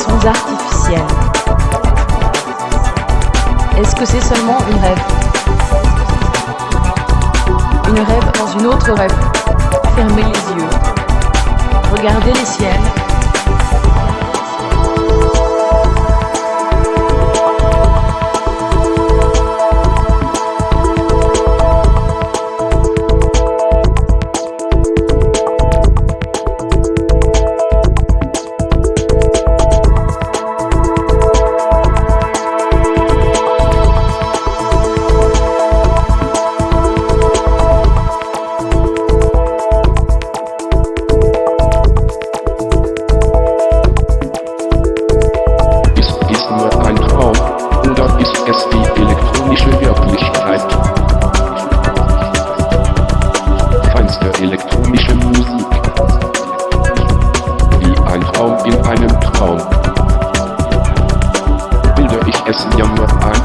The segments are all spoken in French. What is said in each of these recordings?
sons. Est-ce que c'est seulement une rêve? Une rêve dans une autre rêve. Fermez les yeux. Regardez les ciels Traum. Bilde ich es nur ein?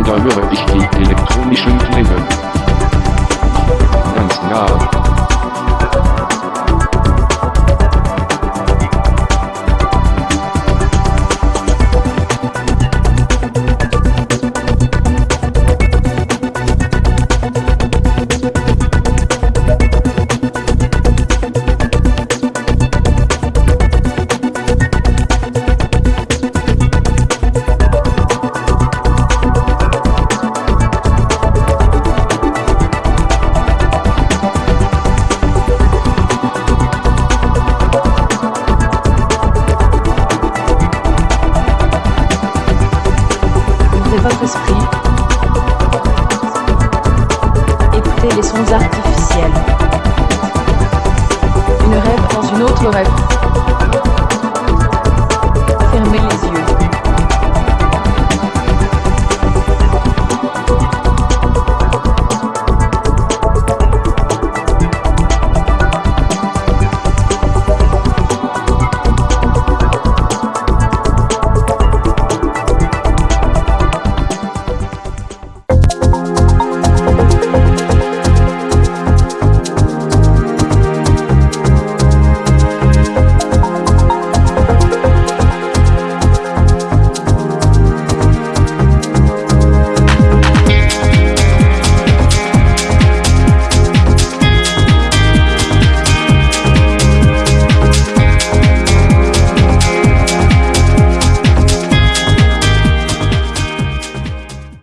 Oder höre ich die elektronischen Klänge? Ganz nah. Votre esprit. Écoutez les sons artificiels. Une rêve dans une autre rêve.